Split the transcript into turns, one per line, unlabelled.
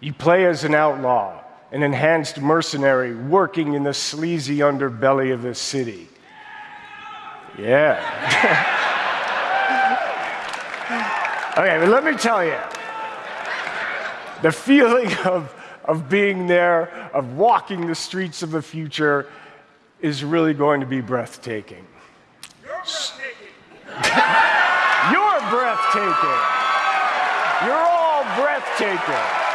You play as an outlaw, an enhanced mercenary working in the sleazy underbelly of the city. Yeah. okay, but let me tell you the feeling of, of being there, of walking the streets of the future, is really going to be breathtaking.
You're breathtaking.
You're breathtaking. You're all breathtaking.